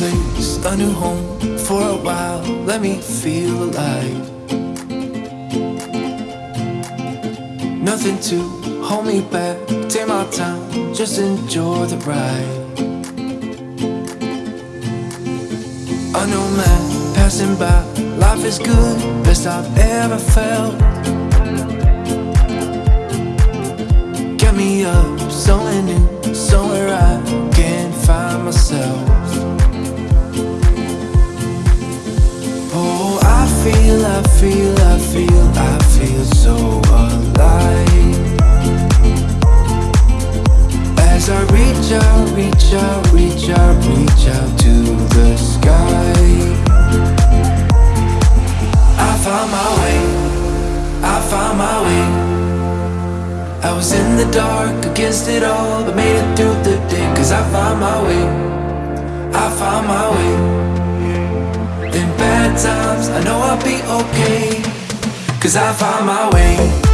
place, a new home for a while. Let me feel alive. Nothing to hold me back. Take my time, just enjoy the ride. A new man passing by. Life is good, best I've ever felt. Get me up, somewhere new, somewhere I reach out, reach out, reach out to the sky. I found my way, I found my way. I was in the dark against it all, but made it through the day. Cause I found my way, I found my way. In bad times, I know I'll be okay. Cause I found my way.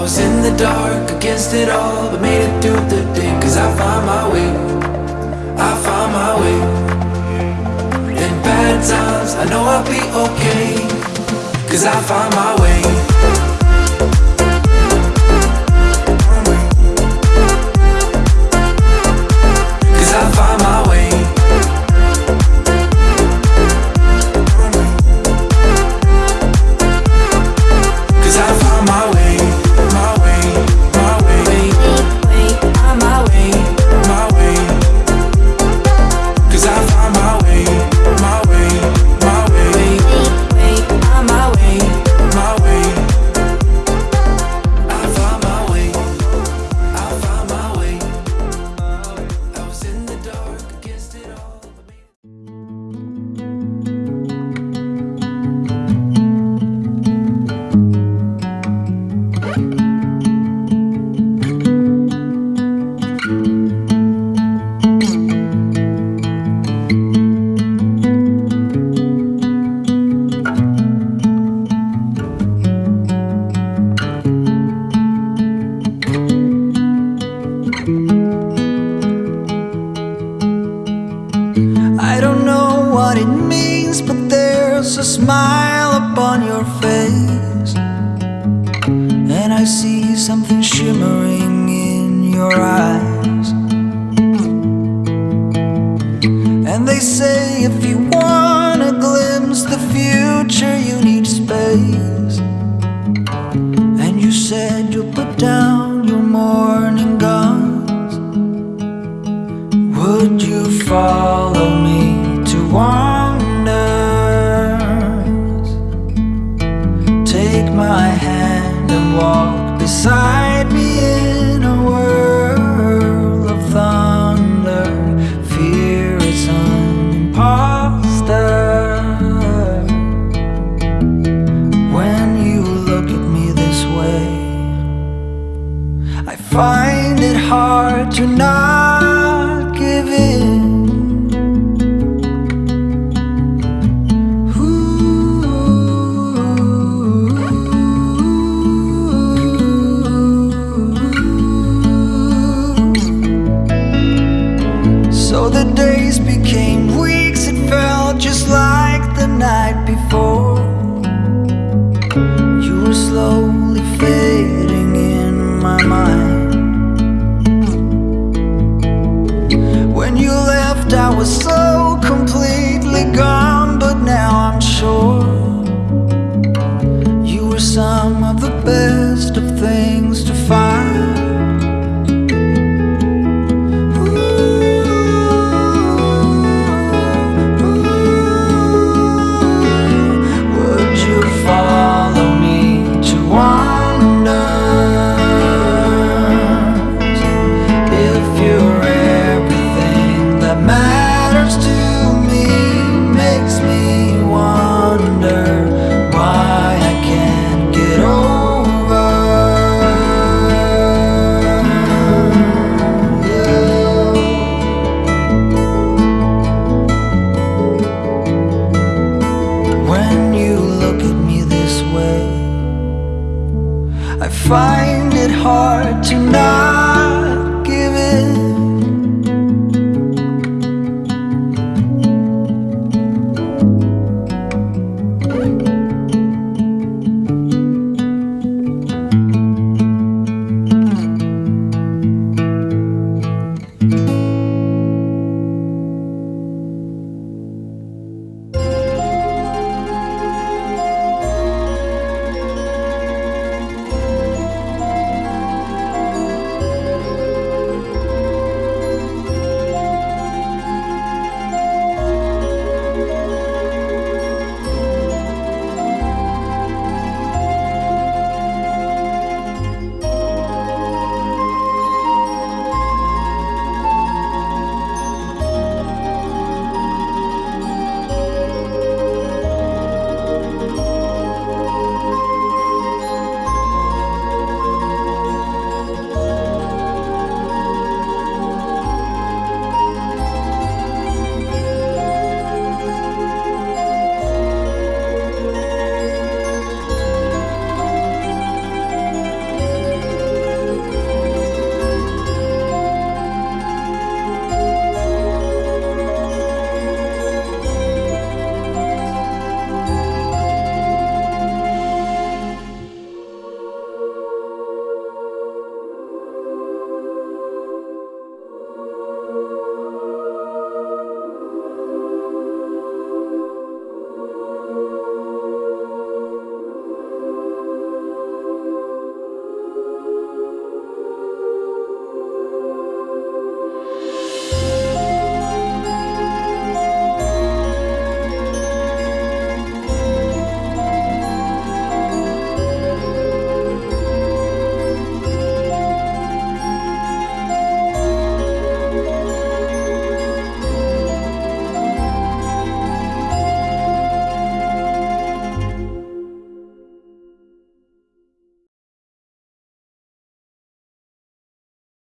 I was in the dark against it all, but made it through the day. Cause I found my way, I found my way. In bad times, I know I'll be okay. Cause I found my way. Something shimmering in your eyes. And they say if you want to glimpse the future, you need space. And you said you'll put down your morning guns. Would you follow me beside me in a world of thunder. Fear is an imposter. When you look at me this way, I find it hard to not give in. before. You were slowly fading in my mind. When you left I was so completely gone But now I'm sure.